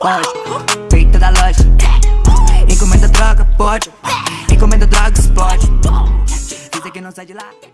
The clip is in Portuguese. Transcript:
pode. Peita da loja. Encomenda droga, pode. Encomenda droga, explode. Dizem que não sai de lá.